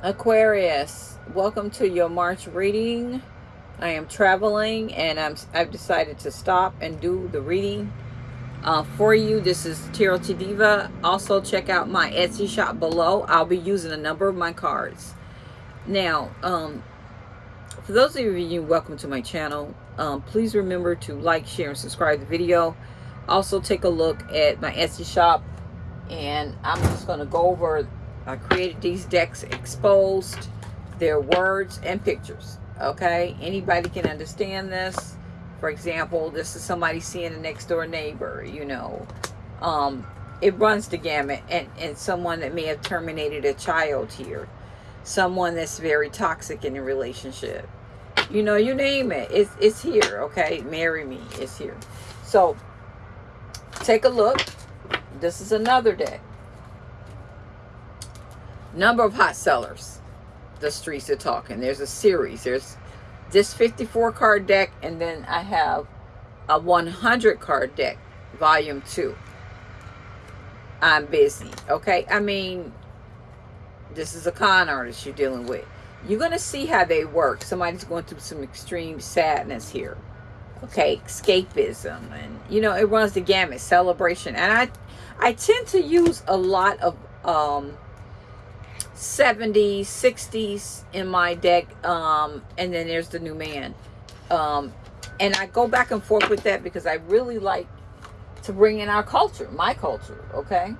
Aquarius, welcome to your March reading. I am traveling and I'm, I've decided to stop and do the reading uh, for you. This is Tarot Diva. Also check out my Etsy shop below. I'll be using a number of my cards. Now, um, for those of you welcome to my channel, um, please remember to like, share, and subscribe to the video. Also take a look at my Etsy shop and I'm just going to go over I created these decks exposed, their words and pictures. Okay, anybody can understand this. For example, this is somebody seeing a next door neighbor, you know. Um, it runs the gamut and, and someone that may have terminated a child here. Someone that's very toxic in a relationship. You know, you name it. It's, it's here, okay? Marry me. It's here. So, take a look. This is another deck number of hot sellers the streets are talking. There's a series. There's this 54 card deck and then i have a 100 card deck volume 2 i'm busy okay? I mean this is a con artist you're dealing with. You're going to see how they work. Somebody's going through some extreme sadness here okay? Escapism and you know it runs the gamut celebration. And i i tend to use a lot of um 70s 60s in my deck um and then there's the new man. Um and i go back and forth with that because i really like to bring in our culture my culture okay?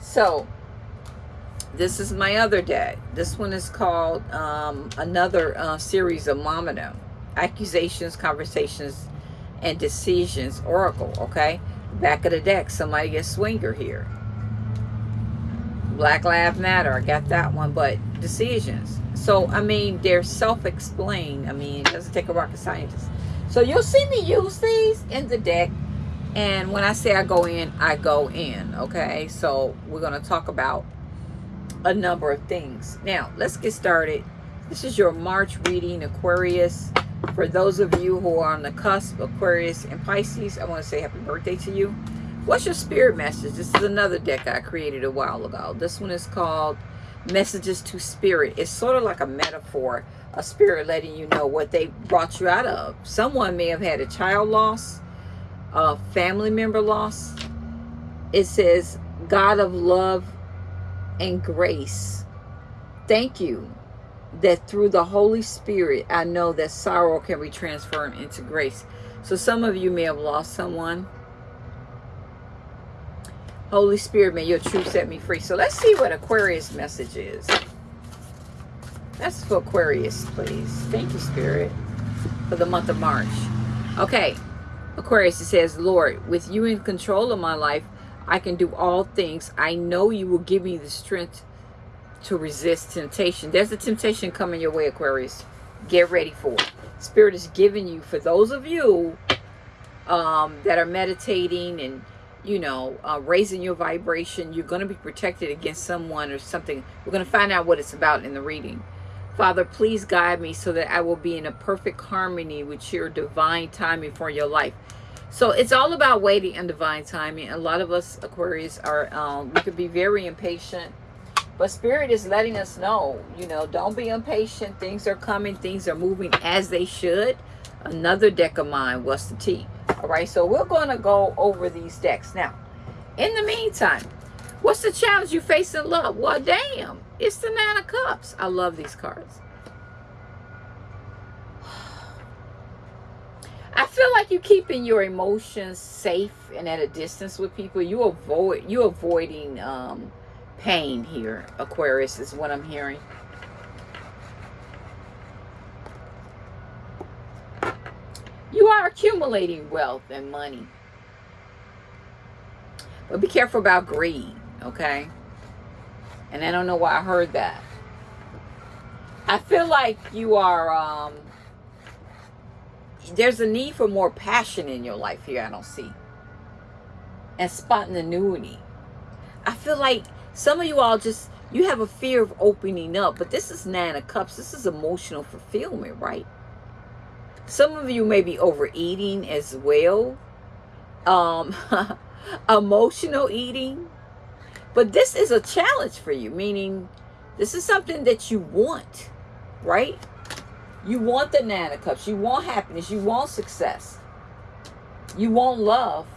So this is my other deck. This one is called um another uh, series of Mamino accusations conversations and decisions oracle okay? Back of the deck somebody gets swinger here Black Lives Matter. I got that one. But decisions. So, I mean, they're self-explained. I mean, it doesn't take a rocket scientist. So, you'll see me use these in the deck. And when I say I go in, I go in. Okay? So, we're going to talk about a number of things. Now, let's get started. This is your March reading, Aquarius. For those of you who are on the cusp, Aquarius and Pisces, I want to say happy birthday to you. What's your spirit message? This is another deck I created a while ago. This one is called Messages to Spirit. It's sort of like a metaphor, a spirit letting you know what they brought you out of. Someone may have had a child loss, a family member loss. It says, God of love and grace, thank you that through the Holy Spirit, I know that sorrow can be transformed into grace. So some of you may have lost someone Holy Spirit, may your truth set me free. So let's see what Aquarius message is. That's for Aquarius, please. Thank you, Spirit, for the month of March. Okay, Aquarius, it says, Lord, with you in control of my life, I can do all things. I know you will give me the strength to resist temptation. There's a temptation coming your way, Aquarius. Get ready for it. Spirit is giving you, for those of you um, that are meditating and you know, uh, raising your vibration. You're going to be protected against someone or something. We're going to find out what it's about in the reading. Father, please guide me so that I will be in a perfect harmony with your divine timing for your life. So it's all about waiting and divine timing. A lot of us Aquarius are, um, we could be very impatient. But Spirit is letting us know, you know, don't be impatient. Things are coming. Things are moving as they should. Another deck of mine. What's the T? All right, so we're going to go over these decks. Now, in the meantime, what's the challenge you face in love? Well, damn, it's the Nine of Cups. I love these cards. I feel like you're keeping your emotions safe and at a distance with people. You avoid you avoiding um, pain here, Aquarius, is what I'm hearing. You are accumulating wealth and money. But be careful about greed, okay? And I don't know why I heard that. I feel like you are, um, there's a need for more passion in your life here, I don't see. And spontaneity. I feel like some of you all just, you have a fear of opening up. But this is Nine of Cups. This is emotional fulfillment, right? Some of you may be overeating as well. Um, emotional eating. But this is a challenge for you, meaning This is something that you want, right? You want the of Cups. You want happiness. You want success. You want love.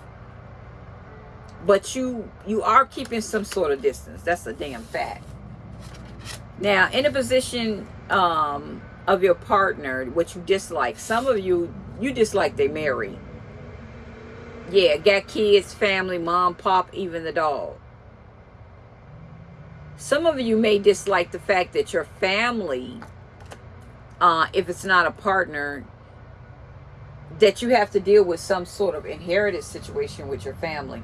But you you are keeping some sort of distance. That's a damn fact. Now, in a position um, of your partner, what you dislike, some of you, you dislike they marry. Yeah, got kids, family, mom, pop, even the dog. Some of you may dislike the fact that your family, uh, if it's not a partner, that you have to deal with some sort of inherited situation with your family.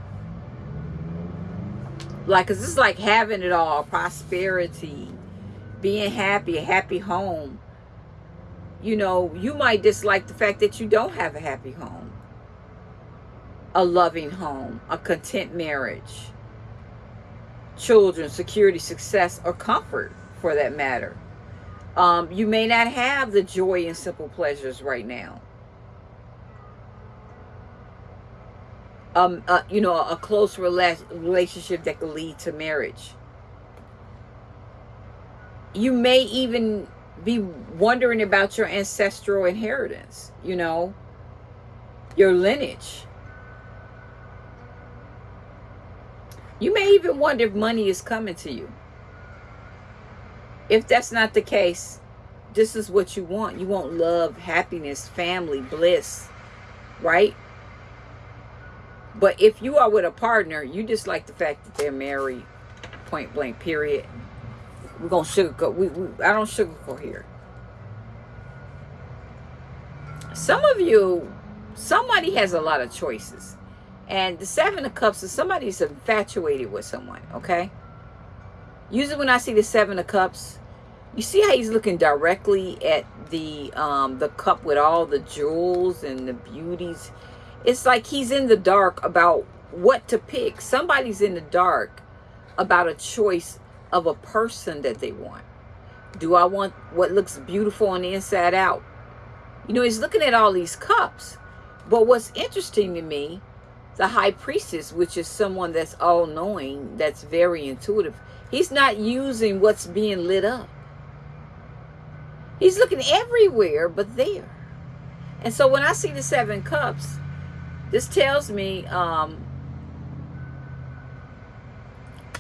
Like, cause it's like having it all, prosperity, being happy, a happy home. You know, you might dislike the fact that you don't have a happy home, a loving home, a content marriage children, security, success, or comfort for that matter. Um, you may not have the joy and simple pleasures right now. Um, uh, you know, a close rela relationship that could lead to marriage. You may even be wondering about your ancestral inheritance, you know, your lineage. You may even wonder if money is coming to you. If that's not the case, this is what you want. You want love, happiness, family, bliss, right? But if you are with a partner, you just like the fact that they're married, point blank, period. We're to sugarcoat. We, we, I don't sugarcoat here. Some of you, somebody has a lot of choices. And the Seven of Cups is somebody's infatuated with someone, okay? Usually when I see the Seven of Cups, you see how he's looking directly at the um, the cup with all the jewels and the beauties. It's like he's in the dark about what to pick. Somebody's in the dark about a choice of a person that they want. Do I want what looks beautiful on the inside out? You know, he's looking at all these cups. But what's interesting to me the high priestess, which is someone that's all-knowing, that's very intuitive. He's not using what's being lit up. He's looking everywhere but there. And so when I see the seven cups, this tells me um,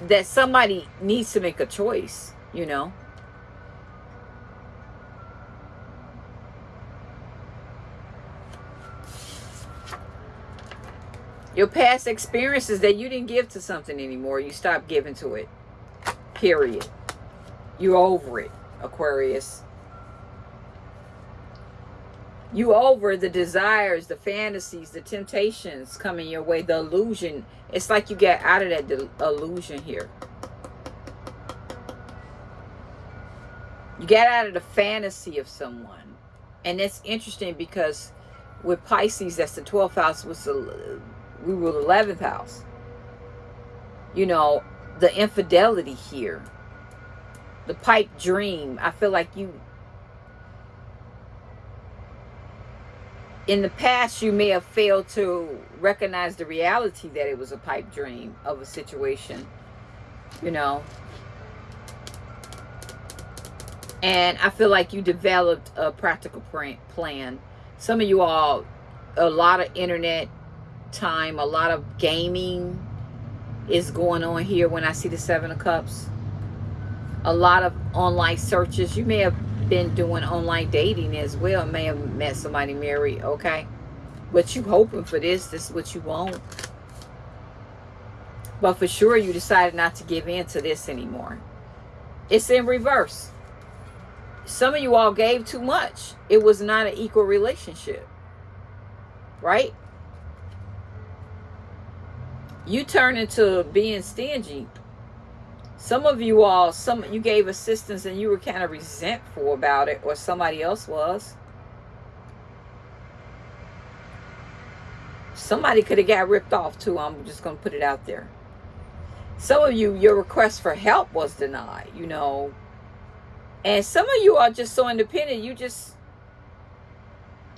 that somebody needs to make a choice, you know. Your past experiences that you didn't give to something anymore, you stopped giving to it. Period. You're over it, Aquarius. You over the desires, the fantasies, the temptations coming your way, the illusion. It's like you get out of that illusion here. You get out of the fantasy of someone. And it's interesting because with Pisces, that's the 12th house, was the we rule the 11th house. You know, the infidelity here. The pipe dream. I feel like you... In the past, you may have failed to recognize the reality that it was a pipe dream of a situation. You know. And I feel like you developed a practical plan. Some of you all, a lot of internet time. A lot of gaming is going on here when I see the Seven of Cups. A lot of online searches. You may have been doing online dating as well. May have met somebody married, okay? But you hoping for this. This is what you want. But for sure, you decided not to give in to this anymore. It's in reverse. Some of you all gave too much. It was not an equal relationship. Right? you turn into being stingy. Some of you all, some you gave assistance and you were kind of resentful about it, or somebody else was. Somebody could have got ripped off too. I'm just going to put it out there. Some of you, your request for help was denied, you know. And some of you are just so independent, you just,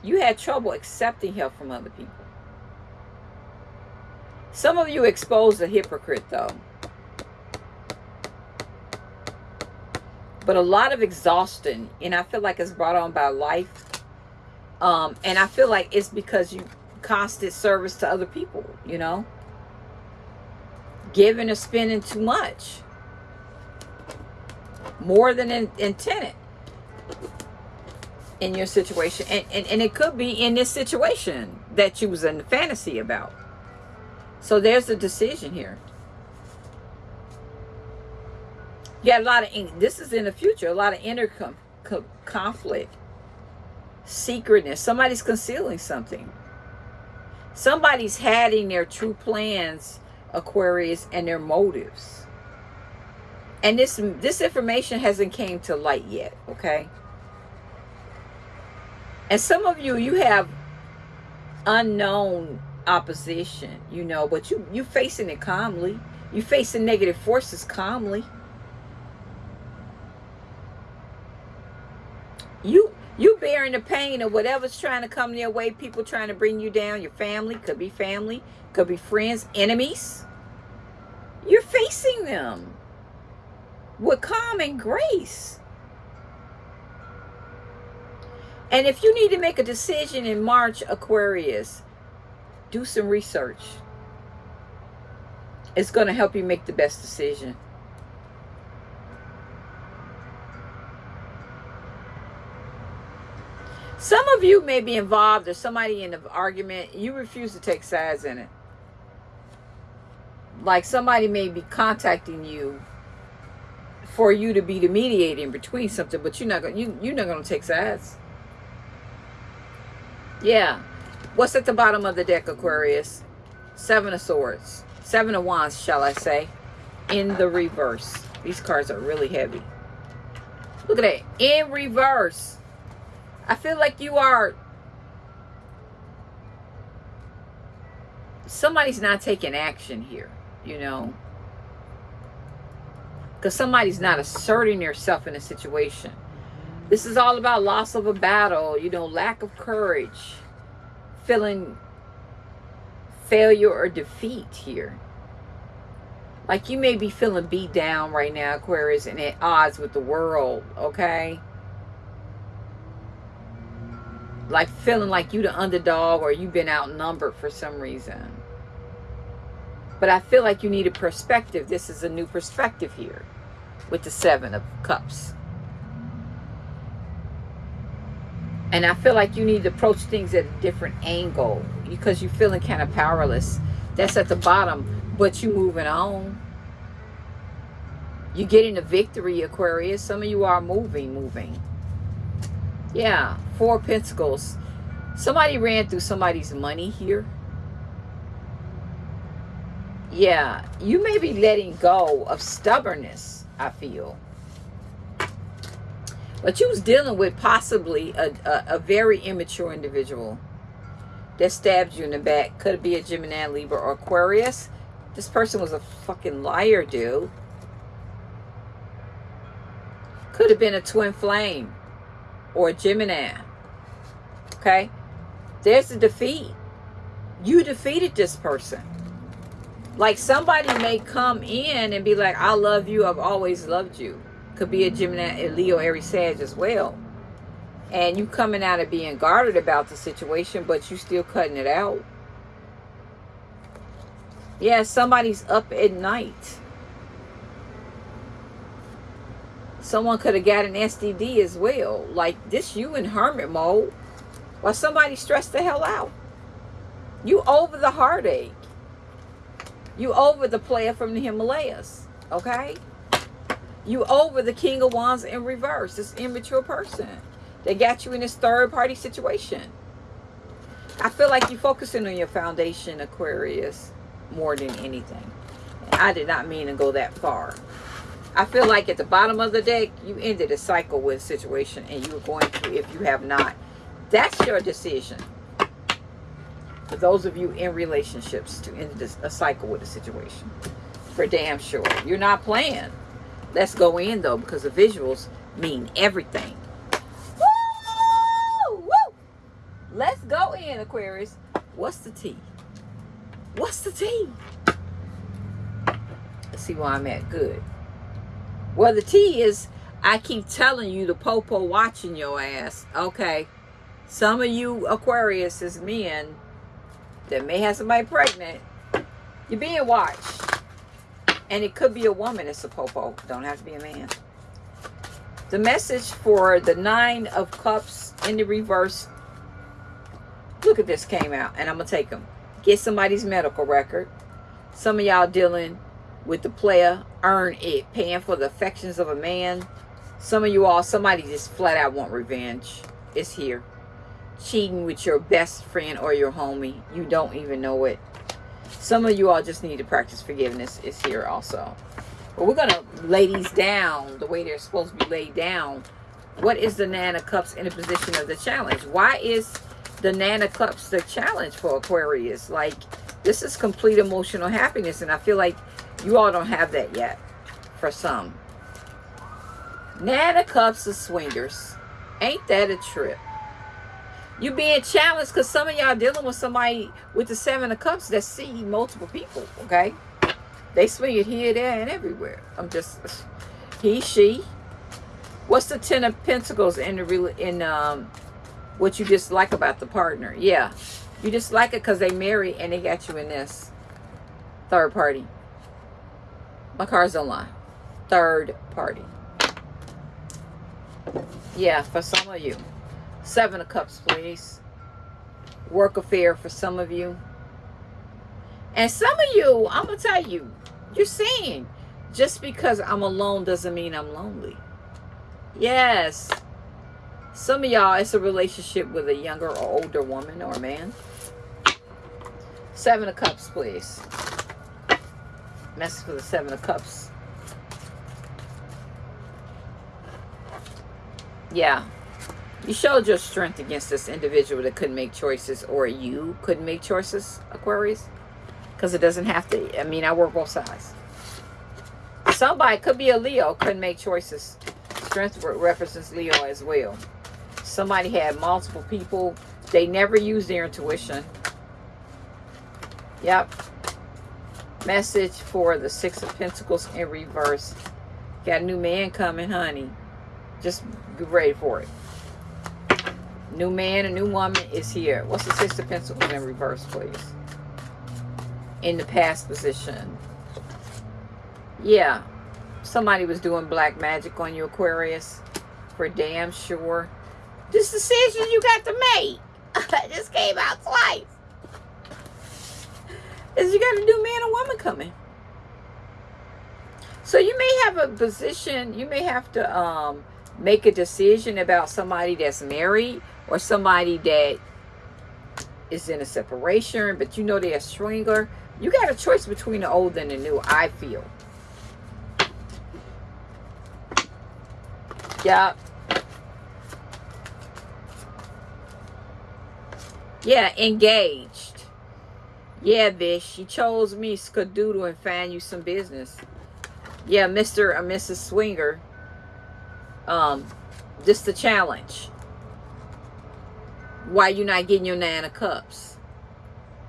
you had trouble accepting help from other people. Some of you exposed a hypocrite, though. But a lot of exhaustion. And I feel like it's brought on by life. Um, and I feel like it's because you constant service to other people, you know? Giving or spending too much. More than in, intended in your situation. And, and, and it could be in this situation that you was in fantasy about. So there's a decision here. Got a lot of, this is in the future, a lot of inner com, com, conflict, secretness. Somebody's concealing something. Somebody's hiding their true plans, Aquarius, and their motives. And this this information hasn't came to light yet, okay? And some of you, you have unknown opposition, you know, but you you facing it calmly. You facing negative forces calmly. You you bearing the pain of whatever's trying to come their way, people trying to bring you down, your family, could be family, could be friends, enemies. You're facing them with calm and grace. And if you need to make a decision in March, Aquarius, do some research. It's going to help you make the best decision. Some of you may be involved or somebody in an argument. You refuse to take sides in it. Like somebody may be contacting you for you to be the mediator in between something, but you're not going you you're not going to take sides. Yeah. What's at the bottom of the deck, Aquarius? Seven of Swords. Seven of Wands, shall I say. In the reverse. These cards are really heavy. Look at that. In reverse. I feel like you are somebody's not taking action here, you know. Because somebody's not asserting yourself in a situation. This is all about loss of a battle, you know, lack of courage, feeling failure or defeat here. Like you may be feeling beat down right now, Aquarius, and at odds with the world, okay? Like feeling like you the underdog or you've been outnumbered for some reason. But I feel like you need a perspective. This is a new perspective here with the Seven of Cups. And I feel like you need to approach things at a different angle because you're feeling kind of powerless. That's at the bottom, but you're moving on. You're getting a victory, Aquarius. Some of you are moving, moving. Yeah, Four Pentacles. Somebody ran through somebody's money here. Yeah, you may be letting go of stubbornness, I feel. But you was dealing with possibly a, a, a very immature individual that stabbed you in the back. Could be a Gemini, Libra, or Aquarius. This person was a fucking liar, dude. Could have been a twin flame or Gemini. Okay? There's a defeat. You defeated this person. Like somebody may come in and be like, I love you. I've always loved you. Could be a Gemini, a Leo, Aries, Sag as well. And you coming out of being guarded about the situation, but you still cutting it out. Yeah, somebody's up at night Someone could have got an STD as well. Like this you in hermit mode. While somebody stressed the hell out. You over the heartache. You over the player from the Himalayas. Okay? You over the King of Wands in reverse. This immature person. They got you in this third party situation. I feel like you're focusing on your foundation, Aquarius, more than anything. I did not mean to go that far. I feel like at the bottom of the deck, you ended a cycle with a situation and you are going to if you have not. That's your decision. For those of you in relationships to end this, a cycle with a situation. For damn sure. You're not playing. Let's go in though because the visuals mean everything. Woo! Woo! Let's go in, Aquarius. What's the T? What's the T? Let's see where I'm at. Good. Well, the T is I keep telling you the popo watching your ass. Okay. Some of you Aquarius is men that may have somebody pregnant. You're being watched. And it could be a woman it's a popo. Don't have to be a man. The message for the Nine of Cups in the reverse. Look at this came out. And I'm going to take them. Get somebody's medical record. Some of y'all dealing with the player. Earn it. Paying for the affections of a man. Some of you all, somebody just flat out want revenge. It's here. Cheating with your best friend or your homie. You don't even know it. Some of you all just need to practice forgiveness. It's here also. But we're to lay these down the way they're supposed to be laid down. What is the of Cups in a position of the challenge? Why is the of Cups the challenge for Aquarius? Like, this is complete emotional happiness. And I feel like you all don't have that yet for some. Nine of Cups of swingers. Ain't that a trip? You being challenged because some of y'all dealing with somebody with the Seven of Cups that see multiple people, okay? They swing it here, there, and everywhere. I'm just, he, she. What's the Ten of Pentacles in the in um, what you dislike about the partner? Yeah, you dislike it because they marry and they got you in this third party. My cards don't lie. Third party. Yeah, for some of you. Seven of Cups, please. Work affair for some of you. And some of you, I'm going to tell you, you're seeing. just because I'm alone doesn't mean I'm lonely. Yes. Some of y'all, it's a relationship with a younger or older woman or man. Seven of Cups, please. Message for the Seven of Cups. Yeah. You showed your strength against this individual that couldn't make choices or you couldn't make choices, Aquarius. Because it doesn't have to. I mean, I work both sides. Somebody could be a Leo, couldn't make choices. Strength references Leo as well. Somebody had multiple people. They never used their intuition. Yep. Message for the Six of Pentacles in reverse. Got a new man coming, honey. Just be ready for it. New man, a new woman is here. What's the Six of Pentacles in reverse, please? In the past position. Yeah. Somebody was doing black magic on you, Aquarius. For damn sure. This decision you got to make. this came out twice. Is you got a new man or woman coming. So you may have a position, you may have to um, make a decision about somebody that's married or somebody that is in a separation, but you know they're a stringer. You got a choice between the old and the new, I feel. Yeah. Yeah, engaged. Yeah, bitch. She chose me, skadoodle, and find you some business. Yeah, Mr. or Mrs. Swinger. Um, this the challenge. Why you not getting your nine of cups?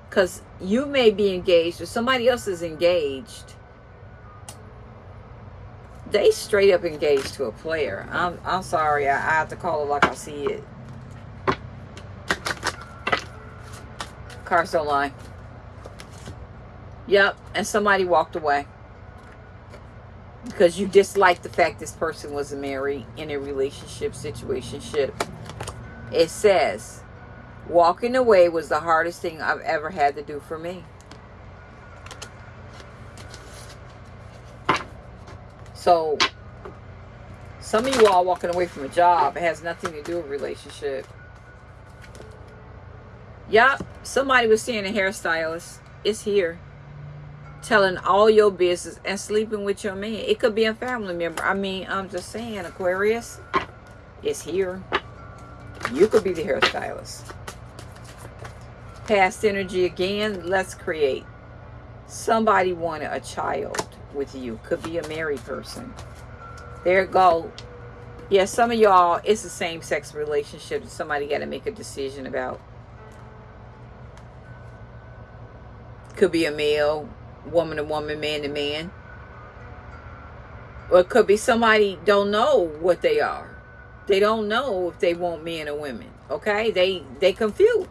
Because you may be engaged or somebody else is engaged. They straight up engaged to a player. I'm, I'm sorry. I, I have to call it like I see it. Cars don't lie. Yep. And somebody walked away. Because you dislike the fact this person was married in a relationship situation it says walking away was the hardest thing I've ever had to do for me. So some of you all walking away from a job it has nothing to do with relationship. Yep somebody was seeing a hairstylist. It's here telling all your business and sleeping with your man. It could be a family member. I mean, I'm just saying, Aquarius, it's here. You could be the hairstylist. Past energy again, let's create. Somebody wanted a child with you. Could be a married person. There go. Yeah, some of y'all, it's the same sex relationship that somebody got to make a decision about. Could be a male, woman to woman, man to man. Or it could be somebody don't know what they are. They don't know if they want men or women. Okay? They they confused.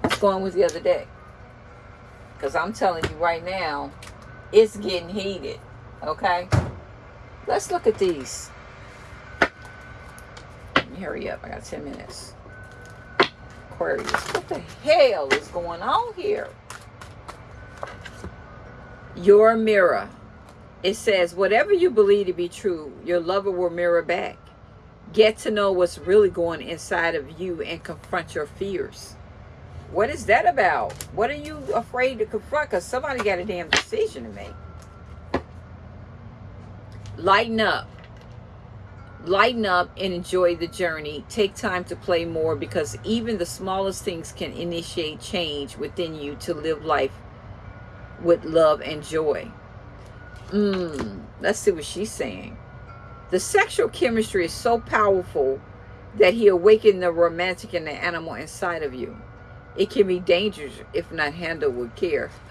What's going with the other day? Because I'm telling you right now, it's getting heated. Okay? Let's look at these. hurry up. I got 10 minutes. Aquarius. What the hell is going on here? Your mirror. It says, whatever you believe to be true, your lover will mirror back. Get to know what's really going inside of you and confront your fears. What is that about? What are you afraid to confront? Because somebody got a damn decision to make. Lighten up lighten up and enjoy the journey. Take time to play more because even the smallest things can initiate change within you to live life with love and joy. Mmm, let's see what she's saying. The sexual chemistry is so powerful that he awakened the romantic and the animal inside of you. It can be dangerous if not handled with care.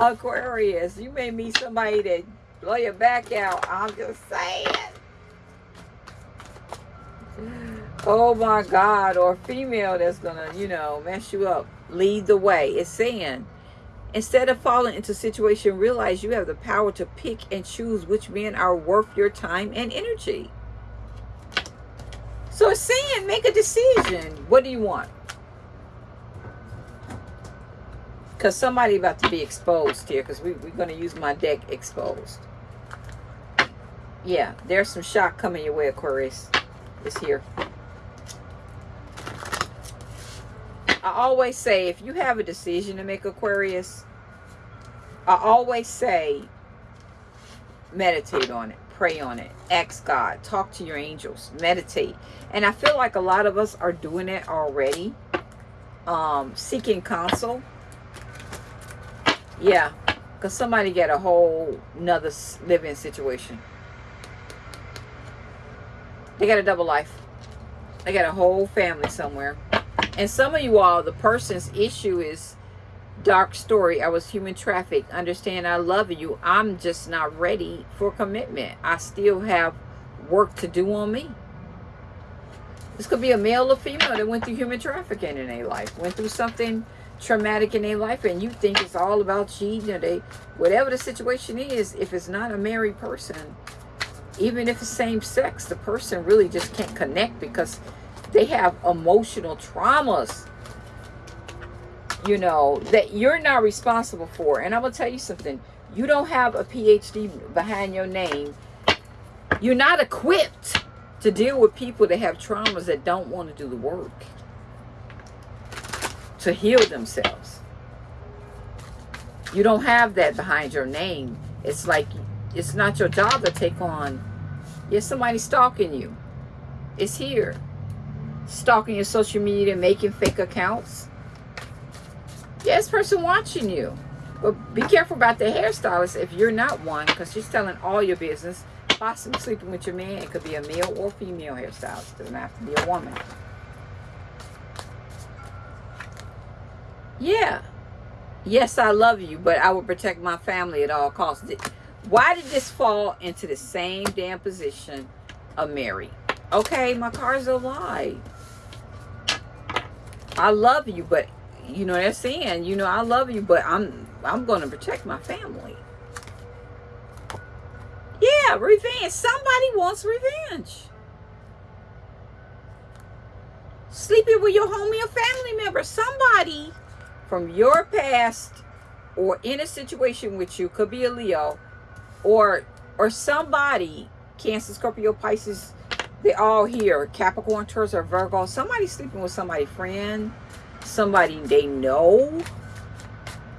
Aquarius, you may meet somebody that blow your back out. I'm just saying. Oh my God. Or female that's to, you know, mess you up. Lead the way. It's saying, instead of falling into a situation, realize you have the power to pick and choose which men are worth your time and energy. So it's saying, make a decision. What do you want? Because somebody about to be exposed here. Because we, we're going to use my deck exposed yeah, there's some shock coming your way, Aquarius. It's here. I always say, if you have a decision to make, Aquarius, I always say, meditate on it. Pray on it. Ask God. Talk to your angels. Meditate. And I feel like a lot of us are doing it already. Um, seeking counsel. Yeah. Because somebody get a whole another living situation. They got a double life. They got a whole family somewhere. And some of you all, the person's issue is dark story. I was human trafficked. Understand I love you. I'm just not ready for commitment. I still have work to do on me. This could be a male or female that went through human trafficking in their life. Went through something traumatic in their life and you think it's all about cheating or they whatever the situation is if it's not a married person even if it's same sex, the person really just can't connect because they have emotional traumas, you know, that you're not responsible for. And I'm going to tell you something. You don't have a PhD behind your name. You're not equipped to deal with people that have traumas that don't want to do the work to heal themselves. You don't have that behind your name. It's like it's not your job to take on Yes, somebody's stalking you. It's here. Stalking your social media, making fake accounts. Yes, person watching you. But be careful about the hairstylist if you're not one, because she's telling all your business. Possibly sleeping with your man. It could be a male or female hairstylist. Doesn't have to be a woman. Yeah. Yes, I love you, but I will protect my family at all costs. Why did this fall into the same damn position of Mary? Okay, my car's a lie. I love you, but you know they're saying, you know, I love you, but I'm I'm gonna protect my family. Yeah, revenge. Somebody wants revenge. Sleeping with your homie or family member. Somebody from your past or in a situation with you, could be a Leo, or or somebody cancer scorpio pisces they all here. Capricorn taurus or virgo. Somebody sleeping with somebody friend. Somebody they know.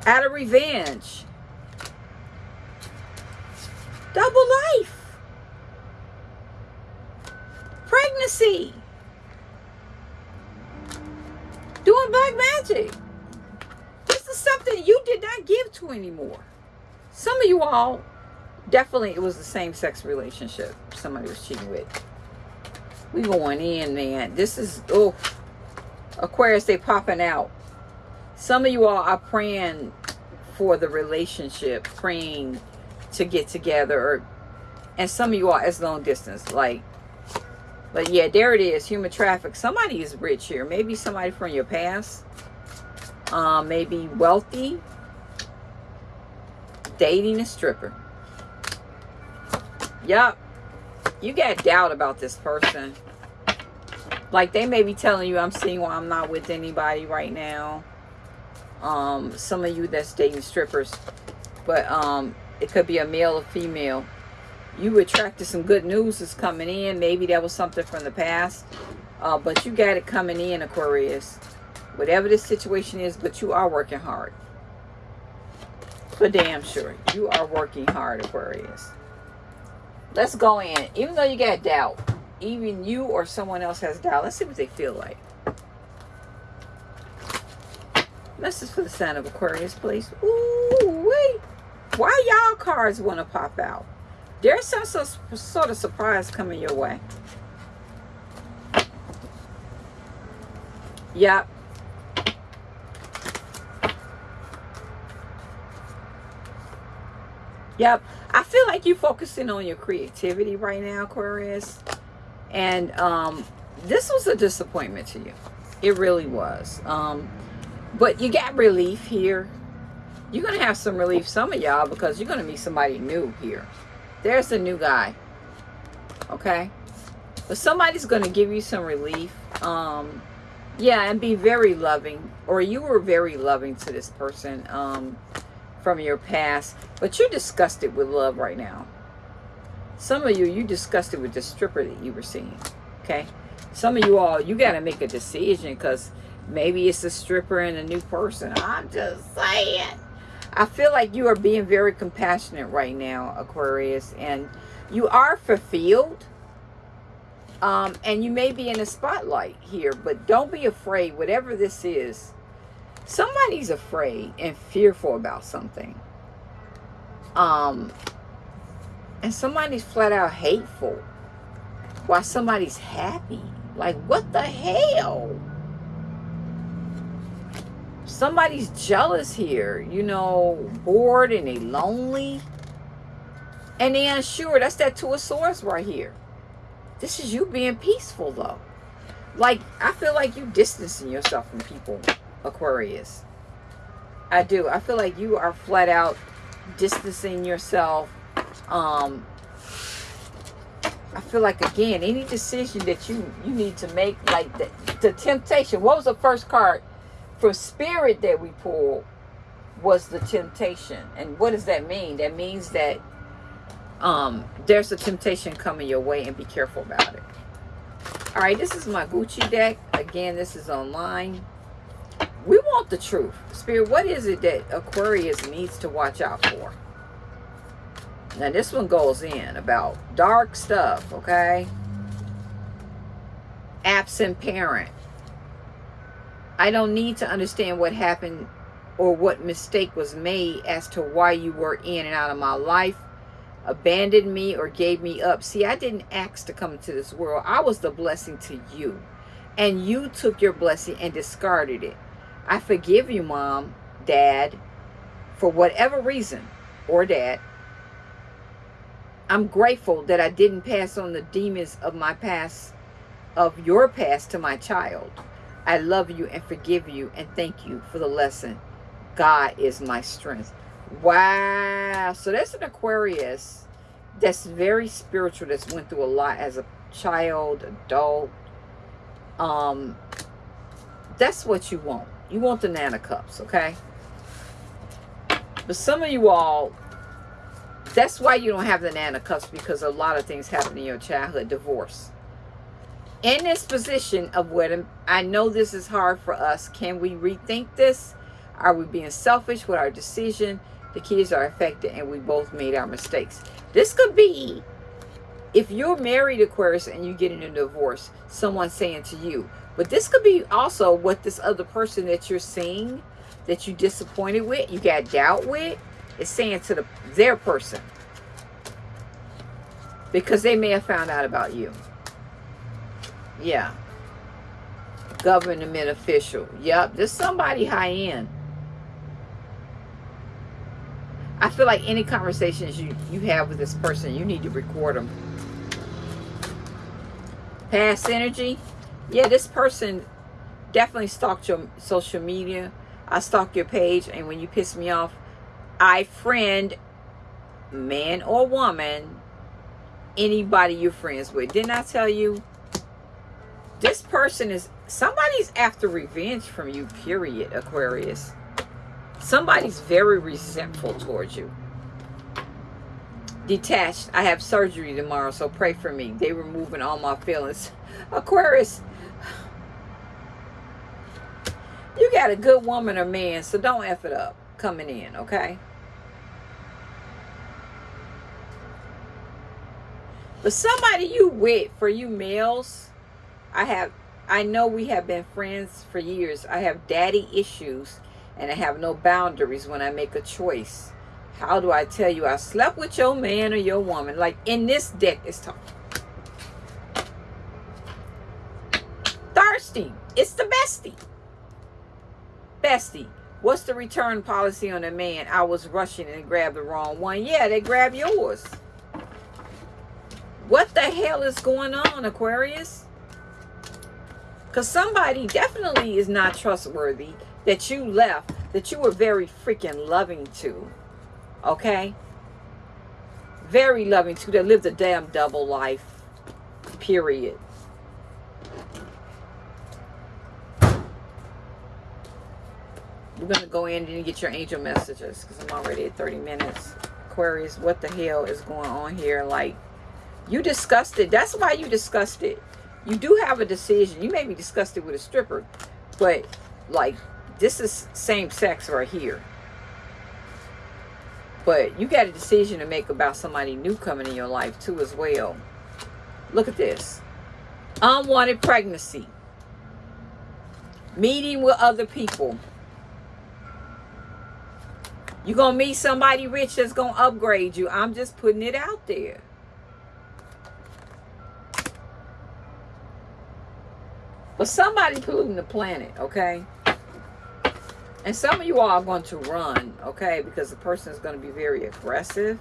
Out of revenge. Double life. Pregnancy. Doing black magic. This is something you did not give to anymore. Some of you all definitely it was the same sex relationship somebody was cheating with we going in man this is oh aquarius they popping out some of you all are praying for the relationship, praying to get together. Or, and some of you are as long distance. Like, but yeah, there it is. Human traffic. Somebody is rich here. Maybe somebody from your past. Um, maybe wealthy. Dating a stripper. Yup. You got doubt about this person. Like they may be telling you I'm single, I'm not with anybody right now. Um, some of you that's dating strippers. But um it could be a male or female. You attracted some good news that's coming in. Maybe that was something from the past. Uh, but you got it coming in, Aquarius. Whatever the situation is, but you are working hard. For damn sure. You are working hard, Aquarius. Let's go in. Even though you got doubt, even you or someone else has doubt, let's see what they feel like. Message for the sign of Aquarius, please. Ooh, wait. Why y'all cards want to pop out? There's some sort of surprise coming your way. Yep. Yep. I feel like you're focusing on your creativity right now, Aquarius. And um, this was a disappointment to you. It really was. Um, but you got relief here. You're going to have some relief, some of y'all, because you're going to meet somebody new here. There's a new guy. Okay? But somebody's going to give you some relief. Um, yeah, and be very loving. Or you were very loving to this person. Um, from your past, but you're disgusted with love right now. Some of you, you disgusted with the stripper that you were seeing, okay? Some of you all, you got to make a decision because maybe it's a stripper and a new person. I'm just saying. I feel like you are being very compassionate right now, Aquarius, and you are fulfilled. Um, and you may be in a spotlight here, but don't be afraid. Whatever this is, somebody's afraid and fearful about something. Um and somebody's flat out hateful. While somebody's happy? Like what the hell? Somebody's jealous here you know bored and they lonely. And they unsure. That's that two of swords right here. This is you being peaceful though. Like i feel like you distancing yourself from people Aquarius. I do. I feel like you are flat out distancing yourself. Um, I feel like, again, any decision that you, you need to make, like the, the temptation. What was the first card for spirit that we pulled was the temptation. And what does that mean? That means that um, there's a temptation coming your way and be careful about it. All right, this is my Gucci deck. Again, this is online want the truth. Spirit, what is it that Aquarius needs to watch out for? Now, this one goes in about dark stuff, okay? Absent parent. I don't need to understand what happened or what mistake was made as to why you were in and out of my life, abandoned me or gave me up. See, I didn't ask to come into this world. I was the blessing to you. And you took your blessing and discarded it. I forgive you, mom, dad, for whatever reason, or dad. I'm grateful that I didn't pass on the demons of my past, of your past to my child. I love you and forgive you and thank you for the lesson. God is my strength. Wow. So that's an Aquarius that's very spiritual, that's went through a lot as a child, adult. Um, that's what you want. You want the Nana Cups, okay? But some of you all, that's why you don't have the Nana Cups because a lot of things happen in your childhood. Divorce. In this position of what I know this is hard for us. Can we rethink this? Are we being selfish with our decision? The kids are affected and we both made our mistakes. This could be if you're married Aquarius and you get in a divorce, someone saying to you, but this could be also what this other person that you're seeing, that you disappointed with, you got doubt with, is saying to the their person. Because they may have found out about you. Yeah. Government official. Yep, there's somebody high end. I feel like any conversations you, you have with this person, you need to record them. Past energy. Yeah, this person definitely stalked your social media. I stalk your page, and when you piss me off, I friend, man or woman, anybody you're friends with. Didn't I tell you? This person is, somebody's after revenge from you, period, Aquarius. Somebody's very resentful towards you. Detached. I have surgery tomorrow, so pray for me. They removing all my feelings. Aquarius, you got a good woman or man, so don't F it up coming in, okay? But somebody you with, for you males, I have, I know we have been friends for years. I have daddy issues and I have no boundaries when I make a choice. How do I tell you I slept with your man or your woman? Like in this deck, it's talking. Thirsty. It's the bestie. Bestie. What's the return policy on a man? I was rushing and grabbed the wrong one. Yeah, they grabbed yours. What the hell is going on, Aquarius? Because somebody definitely is not trustworthy that you left, that you were very freaking loving to. Okay? Very loving too. that lived a damn double life. Period. We're going to go in and get your angel messages because I'm already at 30 minutes. Aquarius, what the hell is going on here? Like, you disgusted. That's why you disgusted. You do have a decision. You may be disgusted with a stripper, but like this is same sex right here. But you got a decision to make about somebody new coming in your life too as well. Look at this. Unwanted pregnancy. Meeting with other people. You're going to meet somebody rich that's going to upgrade you. I'm just putting it out there. But somebody polluting the planet, okay? And some of you all are going to run, okay? Because the person is going to be very aggressive.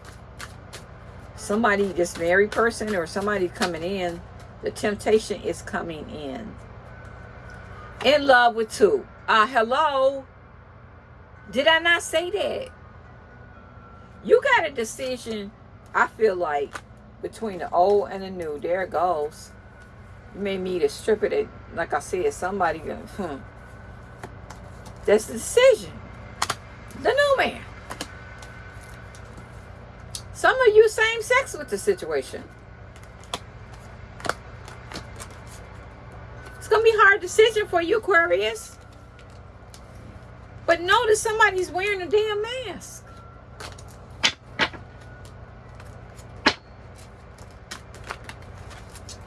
Somebody, this married person or somebody coming in, the temptation is coming in. In love with two. Uh, hello? Did I not say that? You got a decision, I feel like, between the old and the new. There it goes. You may meet a stripper that, like I said, somebody, hmm, that's the decision. The new man. Some of you same sex with the situation. It's going to be a hard decision for you, Aquarius. But notice somebody's wearing a damn mask.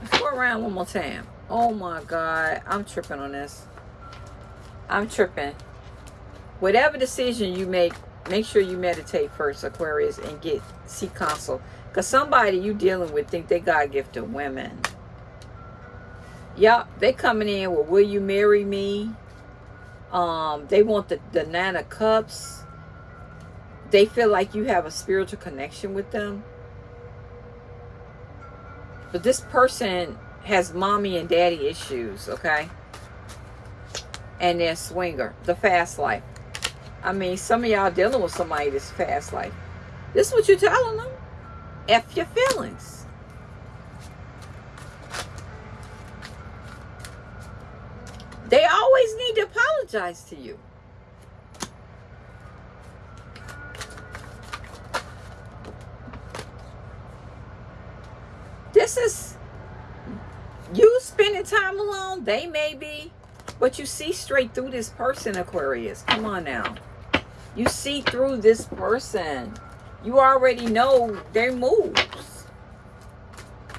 Let's go around one more time. Oh my God. I'm tripping on this. I'm tripping. Whatever decision you make, make sure you meditate first, Aquarius, and get see consult. Because somebody you dealing with think they got a gift of women. Yep, they coming in with, will you marry me? Um, they want the, the nine of cups. They feel like you have a spiritual connection with them. But this person has mommy and daddy issues, okay? And then swinger, the fast life. I mean, some of y'all dealing with somebody that's fast life. This is what you're telling them. F your feelings. They always need to apologize to you. This is you spending time alone. They may be but you see straight through this person, Aquarius. Come on now. You see through this person. You already know their moves.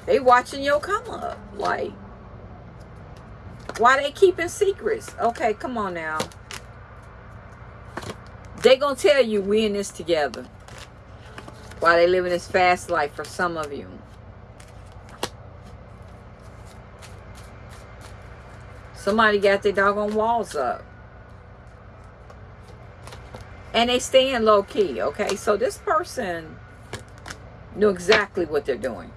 They watching your come up. Like, why they keeping secrets? Okay, come on now. They gonna tell you we in this together. Why they living this fast life for some of you. Somebody got their doggone walls up. And they stay in low key, okay? So this person knew exactly what they're doing.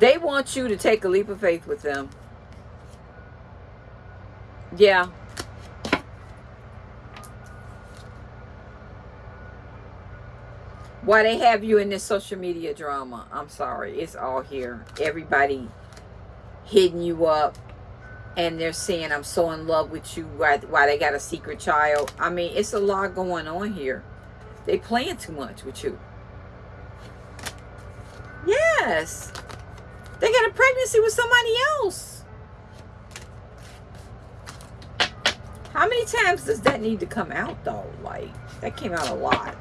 They want you to take a leap of faith with them. Yeah. Why they have you in this social media drama? I'm sorry. It's all here. Everybody hitting you up. And they're saying, I'm so in love with you. Why, why they got a secret child. I mean, it's a lot going on here. They playing too much with you. Yes. They got a pregnancy with somebody else. How many times does that need to come out though? Like, that came out a lot.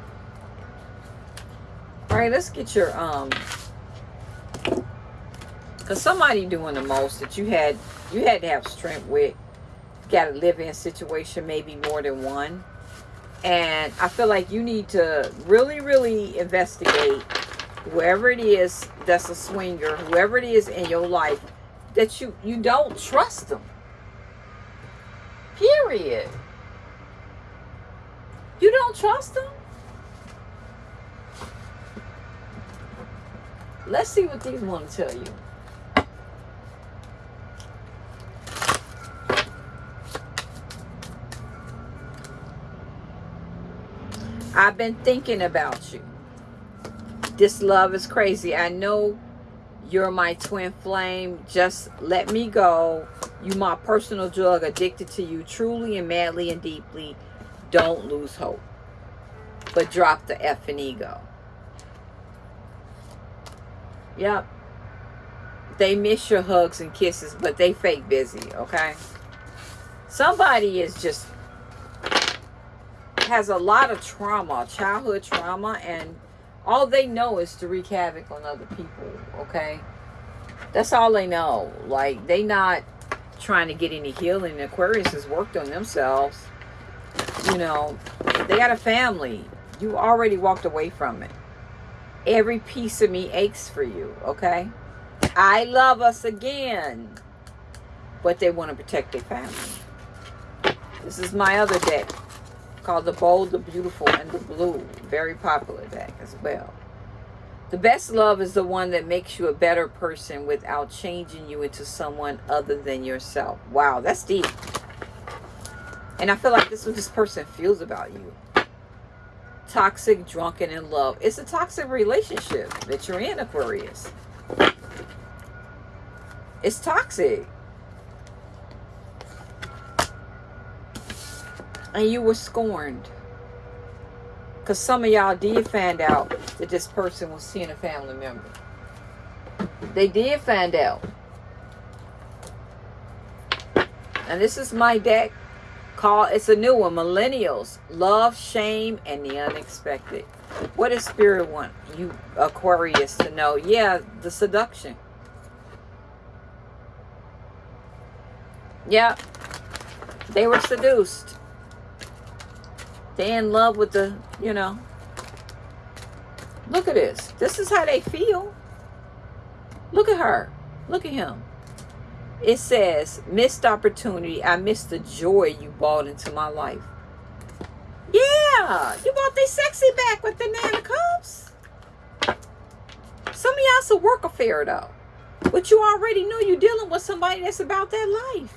All right, let's get your, um, because somebody doing the most that you had, you had to have strength with, got a live-in situation, maybe more than one. And I feel like you need to really, really investigate whoever it is that's a swinger, whoever it is in your life, that you, you don't trust them. Period. You don't trust them? Let's see what these want to tell you. I've been thinking about you. This love is crazy. I know you're my twin flame. Just let me go. You my personal drug, addicted to you truly and madly and deeply. Don't lose hope. But drop the F and ego. Yep. They miss your hugs and kisses, but they fake busy, okay? Somebody is just has a lot of trauma, childhood trauma, and all they know is to wreak havoc on other people, okay? That's all they know. Like, they not trying to get any healing. Aquarius has worked on themselves. You know, they got a family. You already walked away from it. Every piece of me aches for you, okay? I love us again. But they want to protect their family. This is my other deck called The Bold, the Beautiful, and the Blue. Very popular deck as well. The best love is the one that makes you a better person without changing you into someone other than yourself. Wow, that's deep. And I feel like this is what this person feels about you. Toxic, drunken, in love. It's a toxic relationship that you're in, Aquarius. It's toxic. And you were scorned. Because some of y'all did find out that this person was seeing a family member. They did find out. And this is my deck called, it's a new one, Millennials, Love, Shame, and the Unexpected. What does Spirit want you Aquarius to know? Yeah, the seduction. Yeah, they were seduced. They in love with the, you know. Look at this. This is how they feel. Look at her. Look at him. It says, missed opportunity. I missed the joy you brought into my life. Yeah. You brought the sexy back with the nine of cups. Some of y'all's a work affair, though. But you already know you're dealing with somebody that's about that life.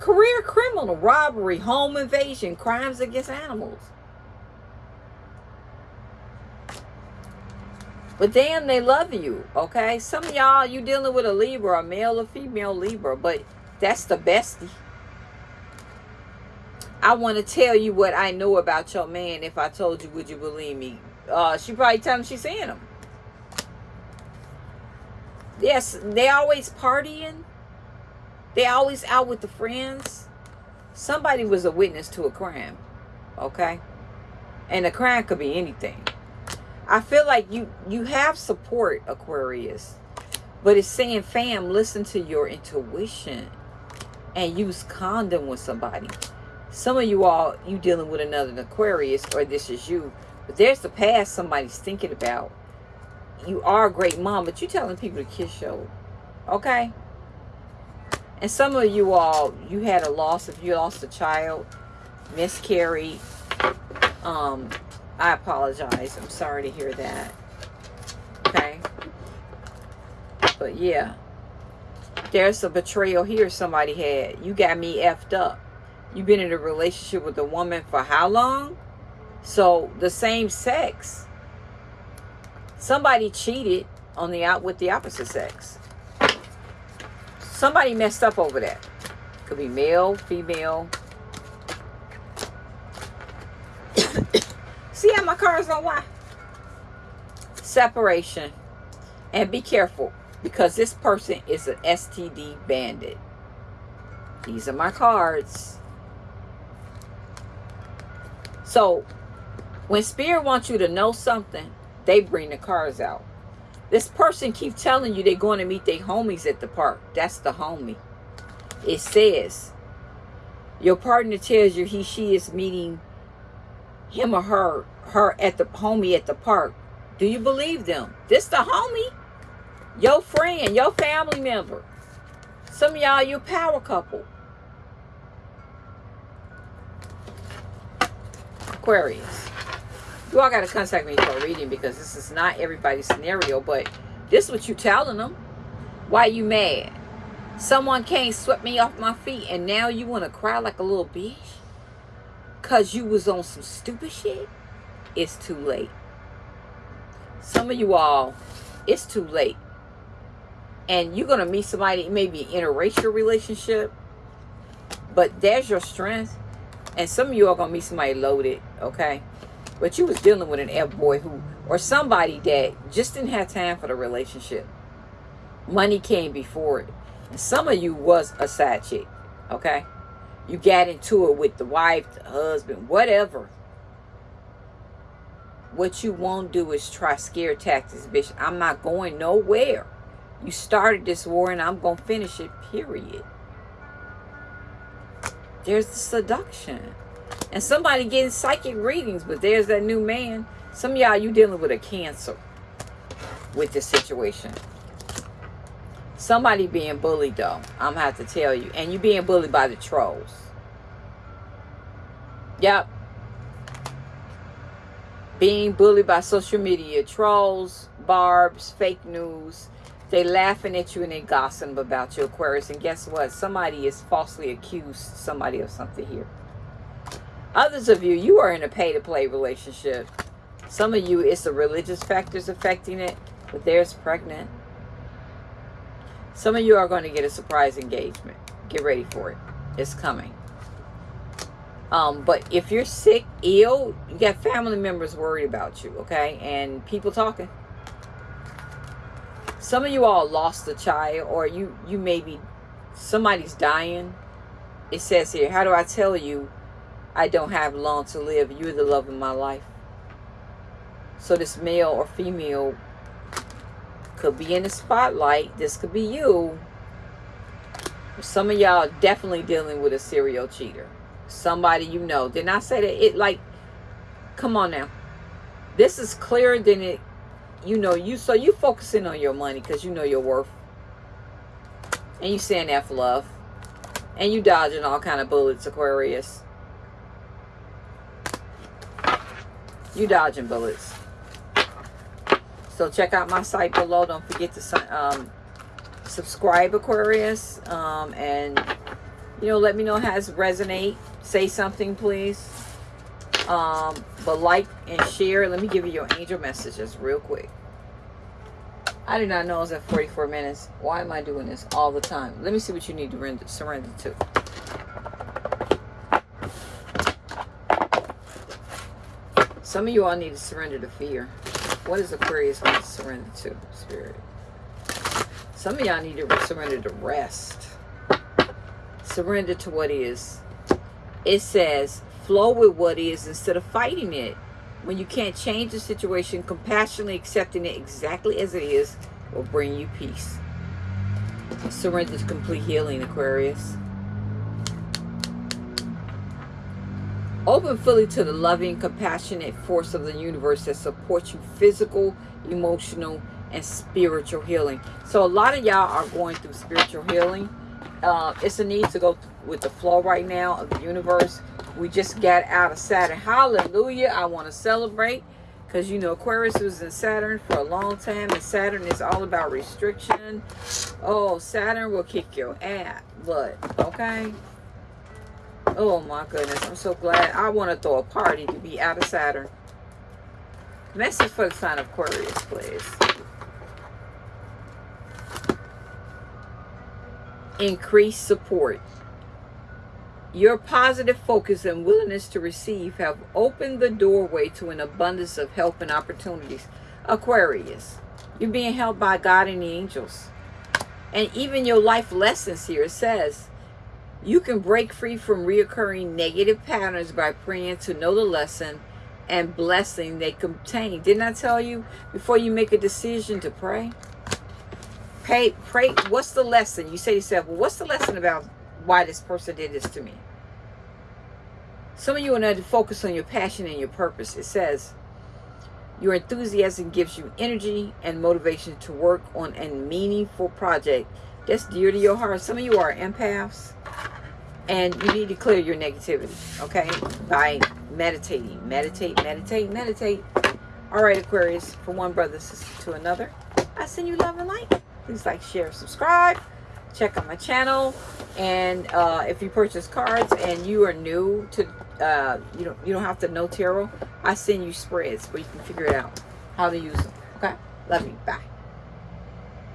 Career criminal, robbery, home invasion, crimes against animals. But damn, they love you, okay? Some of y'all, you dealing with a Libra, a male or female Libra, but that's the bestie. I want to tell you what I know about your man. If I told you, would you believe me? Uh, she probably tell him she's seeing him. Yes, they always partying. They always out with the friends. Somebody was a witness to a crime. Okay? And a crime could be anything. I feel like you, you have support, Aquarius. But it's saying, fam, listen to your intuition. And use condom with somebody. Some of you all, you dealing with another Aquarius. Or this is you. But there's the past somebody's thinking about. You are a great mom. But you telling people to kiss your... Okay? And some of you all, you had a loss. If you lost a child, miscarried, um, I apologize. I'm sorry to hear that. Okay. But yeah, there's a betrayal here somebody had. You got me effed up. You've been in a relationship with a woman for how long? So the same sex. Somebody cheated on the out with the opposite sex. Somebody messed up over that. Could be male, female. See how my cards don't lie? Separation. And be careful because this person is an STD bandit. These are my cards. So when spirit wants you to know something, they bring the cards out. This person keep telling you they're going to meet their homies at the park. That's the homie. It says, your partner tells you he, she is meeting him or her, her at the homie at the park. Do you believe them? This the homie? Your friend, your family member. Some of y'all, your power couple. Aquarius. You all got to contact me for a reading because this is not everybody's scenario, but this is what you telling them. Why you mad? Someone came swept me off my feet and now you want to cry like a little bitch? Because you was on some stupid shit? It's too late. Some of you all, it's too late and you're going to meet somebody, maybe an interracial relationship, but there's your strength. And some of you are going to meet somebody loaded, okay? But you was dealing with an F-boy who, or somebody that just didn't have time for the relationship. Money came before it. And some of you was a side chick, okay? You got into it with the wife, the husband, whatever. What you won't do is try scare tactics, bitch. I'm not going nowhere. You started this war and I'm going to finish it, period. There's the seduction. And somebody getting psychic readings, but there's that new man. Some of y'all, you dealing with a cancer with this situation. Somebody being bullied, though. I'm going to have to tell you. And you being bullied by the trolls. Yep. Being bullied by social media. Trolls, barbs, fake news they laughing at you and they gossip about you, Aquarius. And guess what? Somebody is falsely accused somebody of something here. Others of you, you are in a pay-to-play relationship. Some of you, it's the religious factors affecting it, but there's pregnant. Some of you are going to get a surprise engagement. Get ready for it. It's coming. Um, but if you're sick, ill, you got family members worried about you, okay? And people talking some of you all lost a child or you you maybe somebody's dying it says here how do i tell you i don't have long to live. You're the love of my life. So this male or female could be in the spotlight. This could be you. Some of y'all definitely dealing with a serial cheater. Somebody you know. Did I say that it like come on now. This is clearer than it you know you so you focusing on your money because you know your worth. And you saying that for love. And you dodging all kind of bullets aquarius you dodging bullets so check out my site below don't forget to um, subscribe aquarius um, and you know let me know how it resonate say something please um, but like and share. Let me give you your angel messages real quick. I did not know it was at 44 minutes. Why am I doing this all the time? Let me see what you need to surrender to. Some of you all need to surrender to fear. What does Aquarius need to surrender to, Spirit? Some of y'all need to surrender to rest. Surrender to what is. It says, flow with what is instead of fighting it. When you can't change the situation, compassionately accepting it exactly as it is will bring you peace. Surrender to complete healing, Aquarius. Open fully to the loving, compassionate force of the universe that supports you physical, emotional, and spiritual healing. So a lot of y'all are going through spiritual healing uh, it's a need to go with the flow right now of the universe. We just got out of Saturn. Hallelujah. I want to celebrate because you know Aquarius was in Saturn for a long time and Saturn is all about restriction. Oh, Saturn will kick your ass. But, okay? Oh my goodness. I'm so glad. I want to throw a party to be out of Saturn. Message for the sign of Aquarius, please. Increase support. Your positive focus and willingness to receive have opened the doorway to an abundance of help and opportunities. Aquarius, you're being helped by God and the angels. And even your life lessons here, it says, you can break free from reoccurring negative patterns by praying to know the lesson and blessing they contain. Didn't I tell you before you make a decision to pray? Pray, pray. What's the lesson? You say to yourself, well, what's the lesson about why this person did this to me? Some of you are to focus on your passion and your purpose. It says, your enthusiasm gives you energy and motivation to work on a meaningful project that's dear to your heart. Some of you are empaths and you need to clear your negativity, okay? By meditating. Meditate, meditate, meditate. All right, Aquarius, from one brother to another, I send you love and light. Please like, share, subscribe. Check out my channel. And uh, if you purchase cards and you are new to, uh, you don't you don't have to know tarot. I send you spreads where you can figure it out how to use them. Okay, love you. Bye.